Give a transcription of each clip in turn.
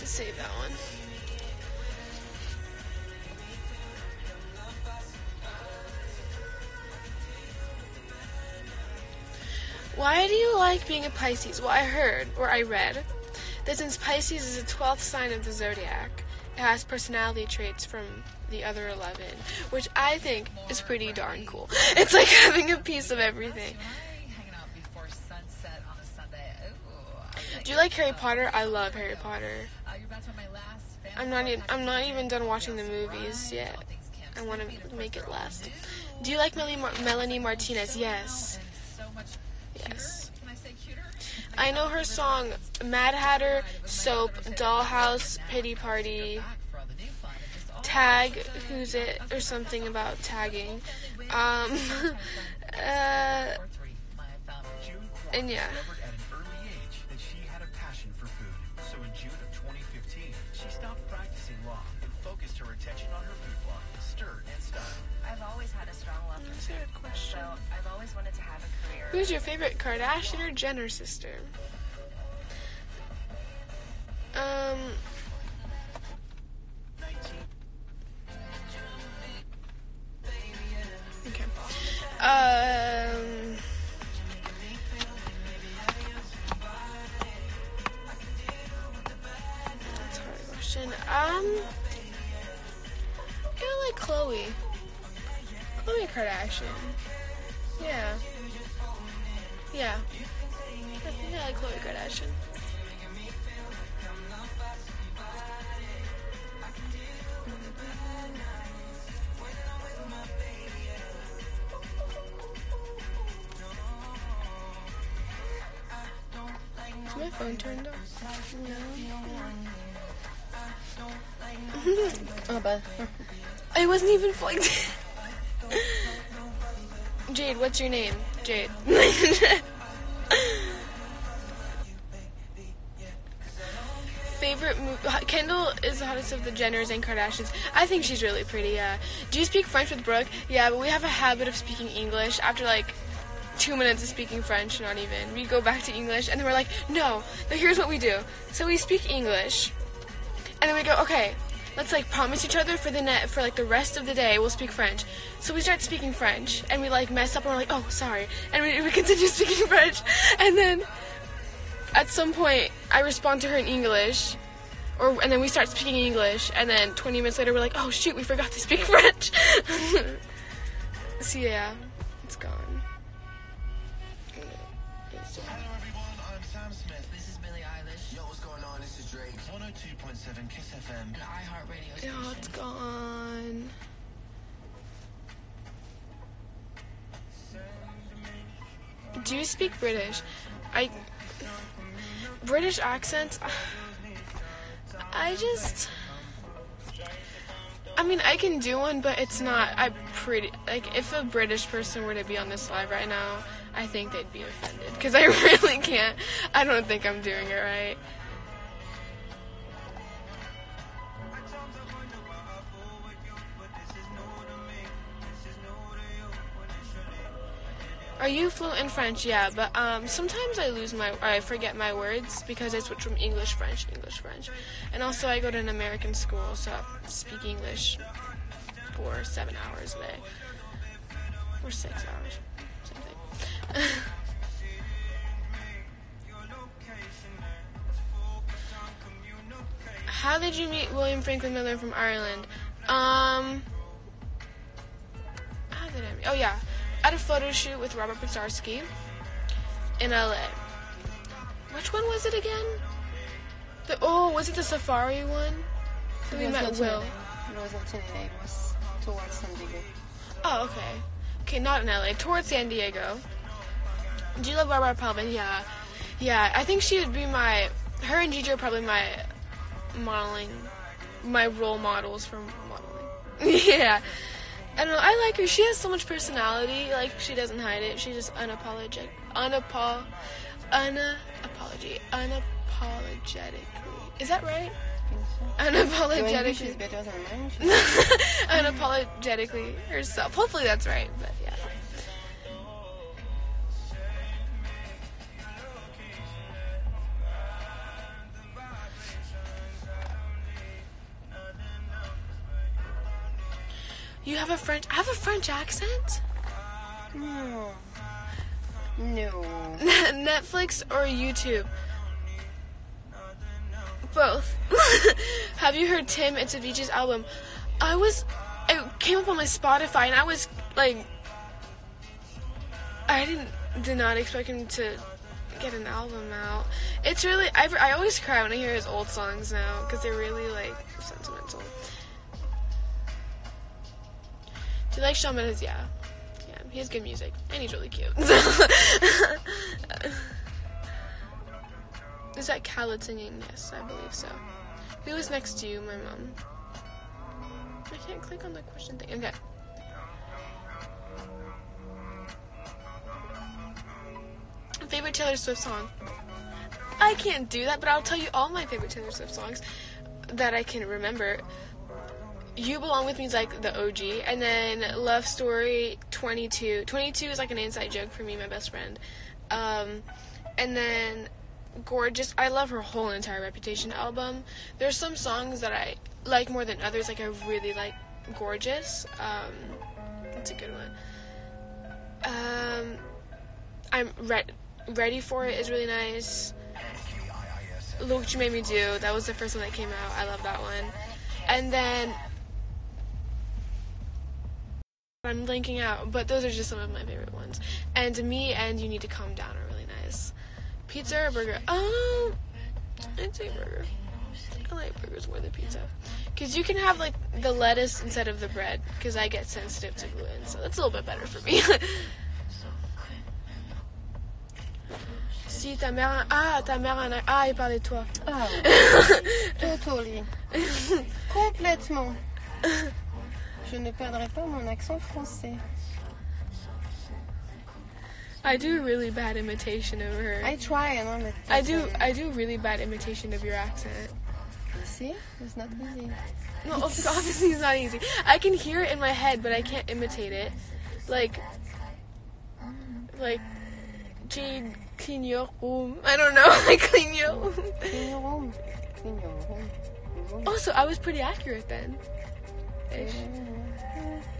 to save that one. Why do you like being a Pisces? Well, I heard, or I read, that since Pisces is the 12th sign of the zodiac, it has personality traits from the other 11, which I think is pretty darn cool. It's like having a piece of everything. Do you like Harry Potter? I love Harry Potter. You're about to my last I'm not even I'm not even done watching the movies yet. I want to make it last. Do you like Melanie, Mar- Melanie Martinez? Yes. Yes. Can I say cuter? I know her song Mad Hatter, Soap, Dollhouse, Pity Party, Back for all the new fun. It's just all Tag, Who's It, or something about tagging. Um, uh, or three. My found June And yeah. Her attention on her food blog, Stir and Style. I've always had a strong love for Is there a question? so I've always wanted to have a career. who's your favorite Kardashian or Jenner sister? Um, okay. Um, that's a hard question. Um, kind of like Khloe. Khloe Kardashian. Yeah. Yeah. I think I like Khloe Kardashian. My phone turned off? No. Ah, oh, but I wasn't even plugged. Jade, what's your name? Jade. Favorite movie? Kendall is the hottest of the Jenners and Kardashians. I think she's really pretty. Yeah. Do you speak French with Brooke? Yeah, but we have a habit of speaking English after like two minutes of speaking French. Not even. We go back to English, and then we're like, no. No, here's what we do. So we speak English, and then we go, okay, let's like promise each other for the net for like the rest of the day we'll speak French. So we start speaking French and we like mess up and we're like, oh sorry, and we, we continue speaking French, and then at some point I respond to her in English. Or, and then we start speaking English, and then 20 minutes later, we're like, oh shoot, we forgot to speak French. so, yeah, it's gone. 102.7 Kiss FM. An iHeartRadio station. Oh, it's gone. Do you speak British? I British accents. I just. I mean, I can do one, but it's not. I pretty like if a British person were to be on this live right now, I think they'd be offended because I really can't. I don't think I'm doing it right. Are you fluent in French? Yeah, but um, sometimes I lose my, I forget my words because I switch from English French English French, and also I go to an American school, so I speak English for seven hours a day, or six hours, something. How did you meet William Franklin Miller from Ireland? Um, how did I meet? Oh yeah, at a photo shoot with Robert Pisarsky in LA. Which one was it again? The oh, was it the Safari one? That we met Will. It was not today. It was towards San Diego. Oh, okay. Okay, not in LA. Towards San Diego. Do you love Barbara Palvin? Yeah. Yeah, I think she would be my. Her and Gigi are probably my modeling. My role models for modeling. yeah. I don't know. I like her. She has so much personality. Like, she doesn't hide it. She's just unapologetic. Unapo. Unapology. Unapologetically. Is that right? I think so. Your English Unapologetically. is better than mine. unapologetically herself. Hopefully that's right, but yeah. You have a French. I have a French accent. Hmm. No. No. Netflix or YouTube? Both. Have you heard Tim It's Avicii's album? I was, it came up on my Spotify and I was like, I didn't, did not expect him to get an album out. It's really, I, I always cry when I hear his old songs now because they're really like sentimental. Do you like Shawn Mendes? Yeah. Yeah, he has good music and he's really cute. Is that Khaled singing? Yes, I believe so. Who was next to you? My mom. I can't click on the question thing. Okay. Favorite Taylor Swift song? I can't do that, but I'll tell you all my favorite Taylor Swift songs that I can remember. You Belong With Me is like the OG, and then Love Story 22. 22 is like an inside joke for me, my best friend. Um, and then Gorgeous. I love her whole entire Reputation album. There's some songs that I like more than others. Like I really like Gorgeous. Um, that's a good one. Um, I'm re- ready for it is really nice. Look What You Made Me Do. That was the first one that came out. I love that one. And then I'm linking out, but those are just some of my favorite ones. And Me and You Need to Calm Down are really nice. Pizza or burger? Um, I'd say burger. I like burgers more than pizza. Because you can have like the lettuce instead of the bread. Because I get sensitive to gluten, so that's a little bit better for me. si ta mère. Ah, ta mère en a. Ah, il parlait de toi. Ah, totally. Complètement. Je ne perdrai pas mon accent français. I do a really bad imitation of her. I try and I'm I do I do really bad imitation of your accent. See? It's not easy. No, ob- obviously it's not easy. I can hear it in my head, but I can't imitate it. Like, like, Jade, clean your room. I don't know, like clean your room. Clean your room. Clean your room. Also, I was pretty accurate then. Ish.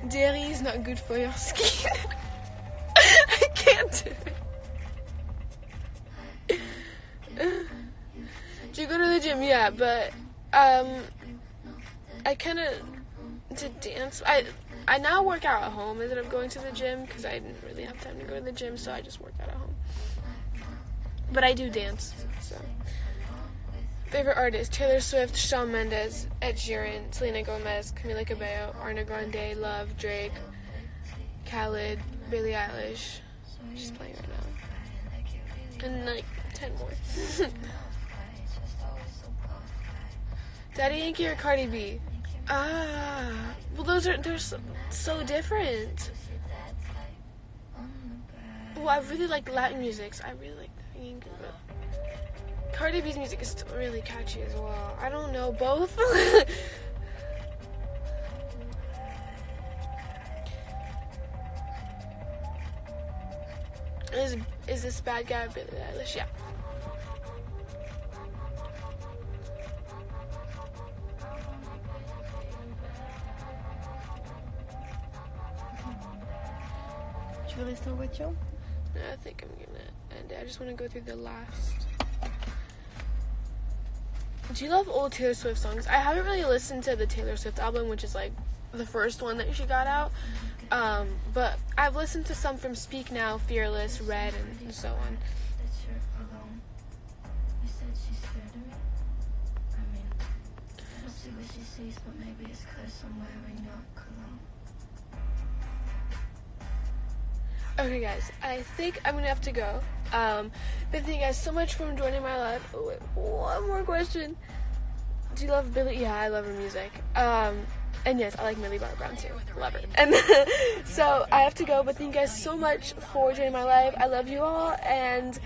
Dairy is not good for your skin. I can't do it. Do you go to the gym? Yeah, but um, I kind of did dance. I I now work out at home instead of going to the gym because I didn't really have time to go to the gym, so I just work out at home. But I do dance. So favorite artists Taylor Swift, Shawn Mendes, Ed Sheeran, Selena Gomez, Camila Cabello, Ariana Grande, Love, Drake, Khaled, Billie Eilish. She's playing right now. And like ten more. Daddy Yankee or Cardi B? Ah, well those are they're so, so different. Well, I really like Latin music. So I really like Yankee, but Cardi B's music is still really catchy as well. I don't know both. is is this bad guy Billie Eilish? Yeah. Tu veux rester en voiture? I think I'm gonna end it. I just want to go through the last. Do you love old Taylor Swift songs? I haven't really listened to the Taylor Swift album, which is like the first one that she got out. Um, but I've listened to some from Speak Now, Fearless, Red, and so on. Okay, guys, I think I'm gonna have to go. Um, but thank you guys so much for joining my live. Oh, wait, one more question. Do you love Billie? Yeah, I love her music. Um, and yes, I like Millie Bobby Brown too. Love her. And so I have to go, but thank you guys so much for joining my live. I love you all, and